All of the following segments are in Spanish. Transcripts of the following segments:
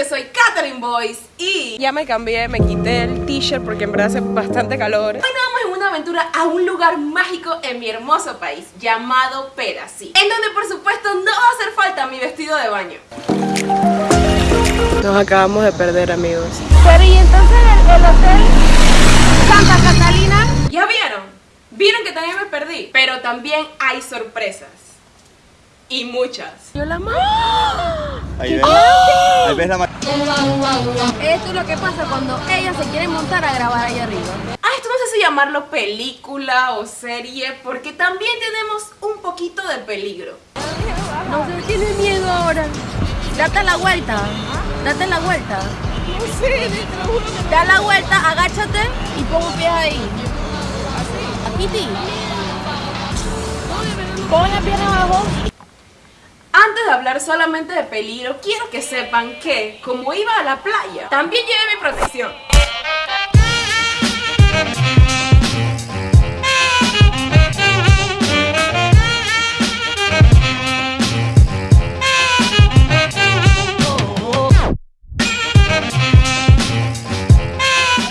yo soy Catherine Boyce y ya me cambié, me quité el t-shirt porque en verdad hace bastante calor. Hoy nos vamos en una aventura a un lugar mágico en mi hermoso país llamado Perasí, en donde por supuesto no va a hacer falta mi vestido de baño. Nos acabamos de perder, amigos. Pero y entonces el, el hotel Santa Catalina. ¿Ya vieron? Vieron que también me perdí, pero también hay sorpresas. Y muchas. Yo la amo. Ahí ves, ahí ves la Esto es lo que pasa cuando ella se quiere montar a grabar ahí arriba. Ah, esto no sé si llamarlo película o serie, porque también tenemos un poquito de peligro. No se tiene miedo ahora. Date la vuelta. Date la vuelta. No sé, Da la vuelta, agáchate y pon un pie ahí. Así. Kitty. Pon la pierna abajo. Antes de hablar solamente de peligro, quiero que sepan que, como iba a la playa, también llevé mi protección.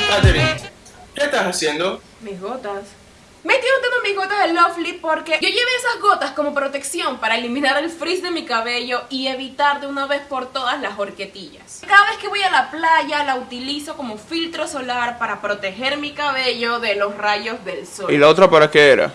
Catherine, ¿qué estás haciendo? Mis gotas. Me estoy untando mis gotas de Lovely porque yo llevé esas gotas como protección para eliminar el frizz de mi cabello y evitar de una vez por todas las horquetillas. Cada vez que voy a la playa la utilizo como filtro solar para proteger mi cabello de los rayos del sol. ¿Y la otra para qué era?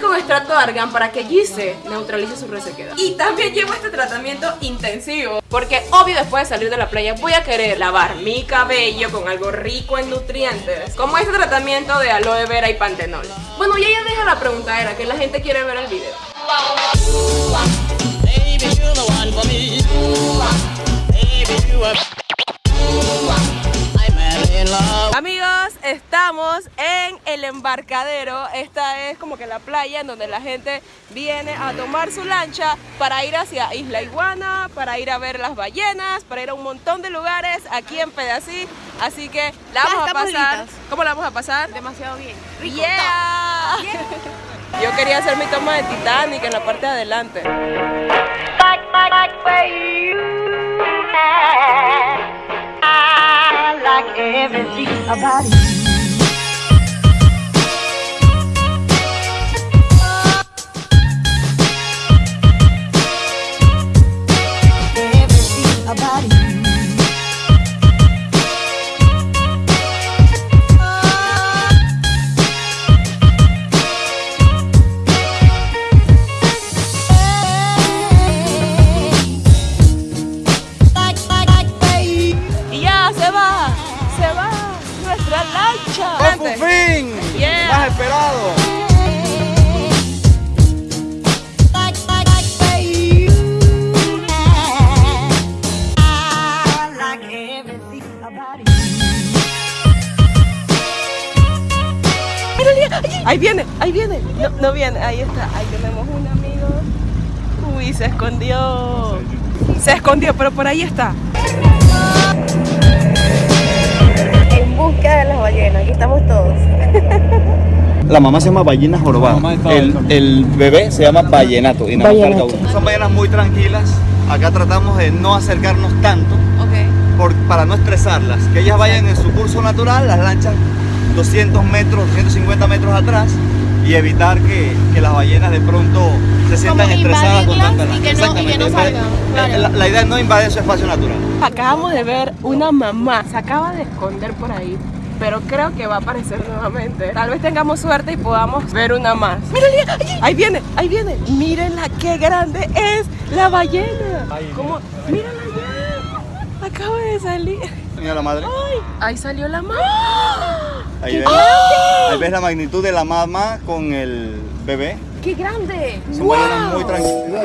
Con extracto de argán para que Gise neutralice su resequedad. Y también llevo este tratamiento intensivo. Porque obvio después de salir de la playa voy a querer lavar mi cabello con algo rico en nutrientes. Como este tratamiento de aloe vera y pantenol. Bueno, ya ya deja la preguntadera que la gente quiere ver el video. Baby, Amigos, estamos en el embarcadero. Esta es como que la playa en donde la gente viene a tomar su lancha para ir hacia Isla Iguana, para ir a ver las ballenas, para ir a un montón de lugares aquí en Pedací. Así que la vamos a pasar. listas. ¿Cómo la vamos a pasar? Demasiado bien. Rico. Yeah. Yo quería hacer mi toma de Titanic en la parte de adelante. Everything about you. Ahí viene, ahí viene. No, no viene, ahí está. Ahí tenemos un amigo. Uy, se escondió. Se escondió, pero por ahí está. En busca de las ballenas, aquí estamos todos. La mamá se llama ballena jorobada. El, el bebé se llama vallenato. Y uno. Son ballenas muy tranquilas. Acá tratamos de no acercarnos tanto por- para no estresarlas. Que ellas vayan en su curso natural, las lanchas 200 metros, 250 metros atrás y evitar que, que las ballenas de pronto se sientan estresadas con tanta invadirlas y lancha. que no- y que no Exactamente. salgan, claro. La, la idea es no invadir su espacio natural. Acabamos de ver una mamá. Se acaba de esconder por ahí. Pero creo que va a aparecer nuevamente. Tal vez tengamos suerte y podamos ver una más. ¡Mírala! ahí- Ahí viene, ahí viene. Mírenla qué grande es la ballena. ¿Cómo? Mírala ya. Acaba de salir. Mira la madre. ¡Ay! Ahí salió la mamá. Ahí ves, ahí ves la magnitud de la mamá con el bebé. ¡Qué grande! Son ballenas muy tranquilas.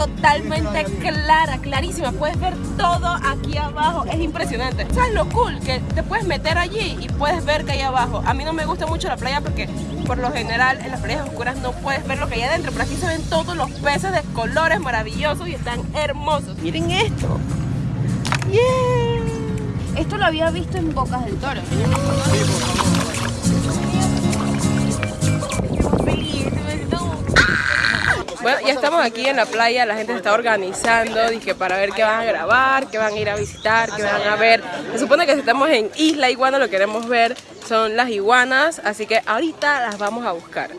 Totalmente clara, clarísima. Puedes ver todo aquí abajo. Es impresionante. ¿Sabes lo cool? Que te puedes meter allí y puedes ver que hay abajo. A mí no me gusta mucho la playa porque por lo general en las playas oscuras no puedes ver lo que hay adentro. Pero aquí se ven todos los peces de colores maravillosos y están hermosos. Miren esto. Yeah. Esto lo había visto en Bocas del Toro. Ya estamos aquí en la playa, la gente se está organizando, dije, para ver qué van a grabar, qué van a ir a visitar, qué van a ver. Se supone que si estamos en Isla Iguana, lo que queremos ver son las iguanas, así que ahorita las vamos a buscar.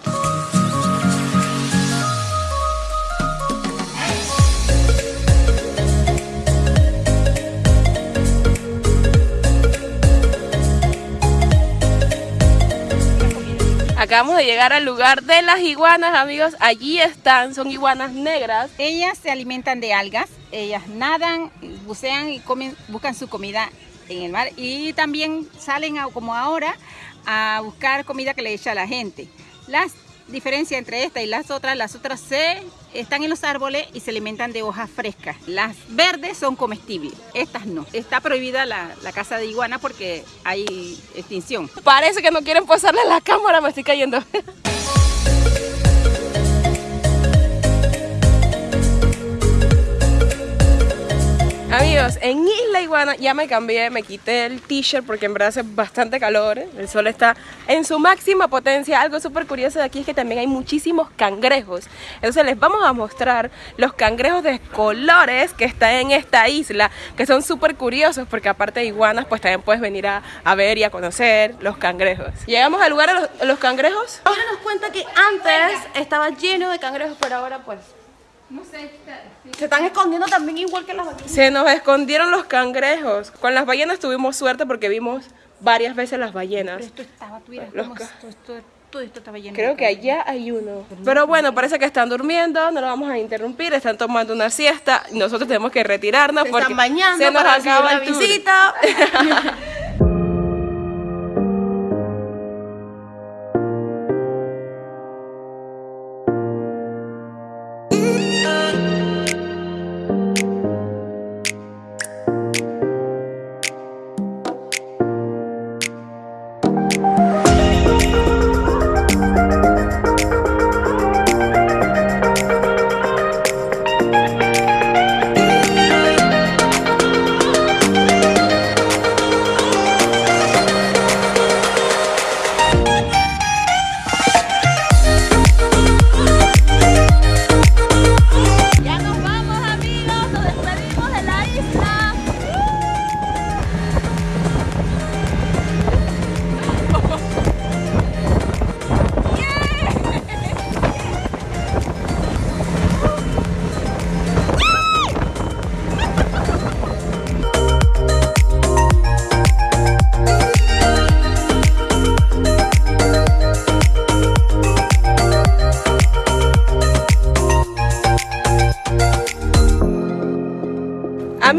Acabamos de llegar al lugar de las iguanas, amigos. Allí están, son iguanas negras. Ellas se alimentan de algas, ellas nadan, bucean y comen, buscan su comida en el mar y también salen a- como ahora a buscar comida que le echa la gente. Las diferencias entre esta y las otras, las otras se están en los árboles y se alimentan de hojas frescas. Las verdes son comestibles, estas no. Está prohibida la, la caza de iguana porque hay extinción. Parece que no quieren pasarle la cámara, me estoy cayendo. Amigos, en Isla Iguana ya me cambié, me quité el t-shirt porque en verdad hace bastante calor, el sol está en su máxima potencia. Algo súper curioso de aquí es que también hay muchísimos cangrejos. Entonces les vamos a mostrar los cangrejos de colores que están en esta isla, que son súper curiosos porque aparte de iguanas, pues también puedes venir a, ver y a conocer los cangrejos. Llegamos al lugar de los, los cangrejos. Ahora nos cuenta que antes estaba lleno de cangrejos, pero ahora pues... No sé, se están escondiendo también igual que las ballenas. Se nos escondieron los cangrejos. Con las ballenas tuvimos suerte porque vimos varias veces las ballenas. Esto estaba, tú Los cómo ca- esto, esto- todo esto estaba lleno Creo que allá hay uno. Pero bueno, parece que están durmiendo, no lo vamos a interrumpir, están tomando una siesta. Nosotros tenemos que retirarnos Se porque están bañando se nos acaba la visita.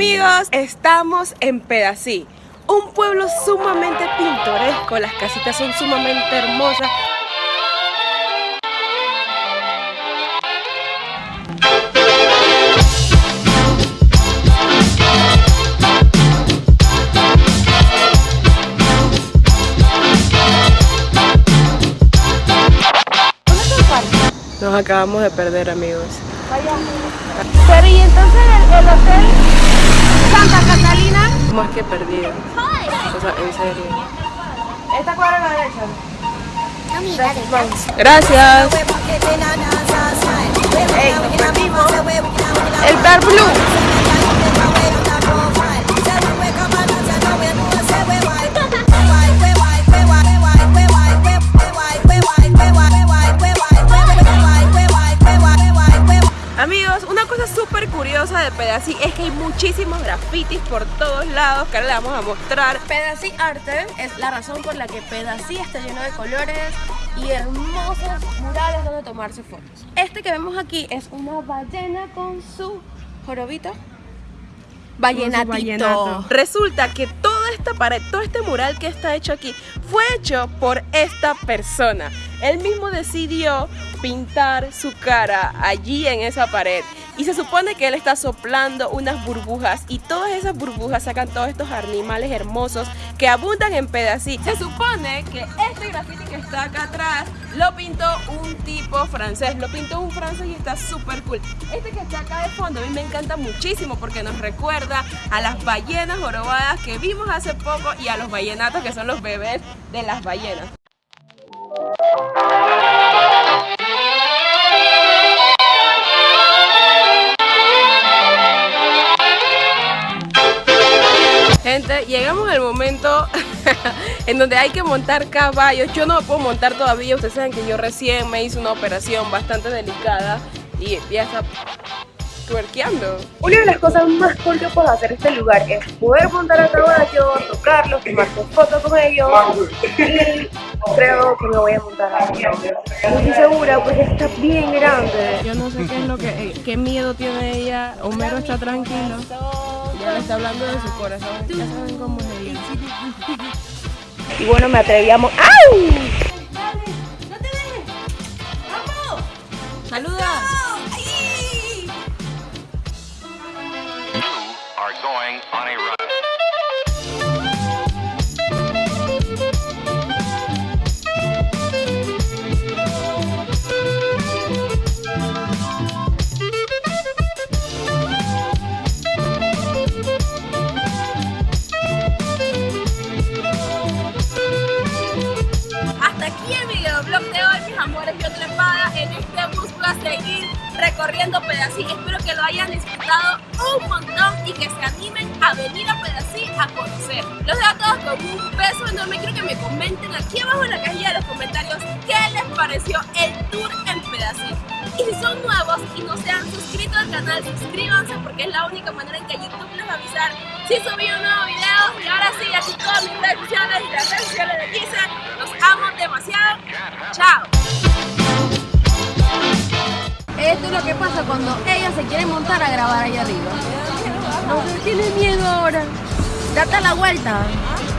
Amigos, estamos en Pedací, un pueblo sumamente pintoresco, las casitas son sumamente hermosas. Nos acabamos de perder, amigos. Pero y entonces el, el hotel Santa Catalina. Más que perdido. O sea, en serio. Esta cuadra a la derecha. Gracias. Ey, nos perdimos. El Bar Blue. Pedací es que hay muchísimos grafitis por todos lados que ahora le vamos a mostrar. Pedací Arte es la razón por la que Pedací está lleno de colores y hermosos murales donde tomarse fotos. Este que vemos aquí es una ballena con su jorobito. Vallenatito. Resulta que toda esta pared, todo este mural que está hecho aquí, fue hecho por esta persona. Él mismo decidió pintar su cara allí en esa pared. Y se supone que él está soplando unas burbujas y todas esas burbujas sacan todos estos animales hermosos que abundan en Pedací. Se supone que este graffiti que está acá atrás lo pintó un tipo francés, lo pintó un francés y está súper cool. Este que está acá de fondo a mí me encanta muchísimo porque nos recuerda a las ballenas jorobadas que vimos hace poco y a los ballenatos que son los bebés de las ballenas. Gente, llegamos al momento en donde hay que montar caballos. Yo no me puedo montar todavía. Ustedes saben que yo recién me hice una operación bastante delicada y ya está tuerqueando. Una de las cosas más cool que puedo hacer en este lugar es poder montar a caballo, tocarlos, tomarse fotos con ellos y creo que me voy a montar a caballo. No estoy segura porque está bien grande. Yo no sé qué es lo que, qué miedo tiene ella. Homero está tranquilo. Le está hablando de su corazón. Ya saben cómo es ella. Y bueno, me atrevíamos. ¡Au! ¡Saluda! are going on a run. Que lo hayan disfrutado un montón y que se animen a venir a Pedací a conocer. Los dejo a todos con un beso enorme. Quiero que me comenten aquí abajo en la cajilla de los comentarios qué les pareció el tour en Pedací. Y si son nuevos y no se han suscrito al canal, suscríbanse porque es la única manera en que YouTube les va a avisar si subí un nuevo video. Y ahora sí, aquí todas mis redes y las redes sociales de Kisa. Los amo demasiado. Chao. Esto es lo que pasa cuando ella se quiere montar a grabar ahí arriba. No tiene miedo ahora. Date la vuelta.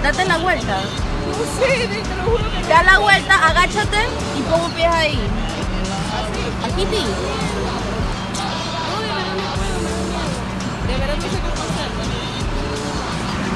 Date la vuelta. No sé, te lo juro que Da la vuelta, agáchate y pon un pie ahí. Aquí sí.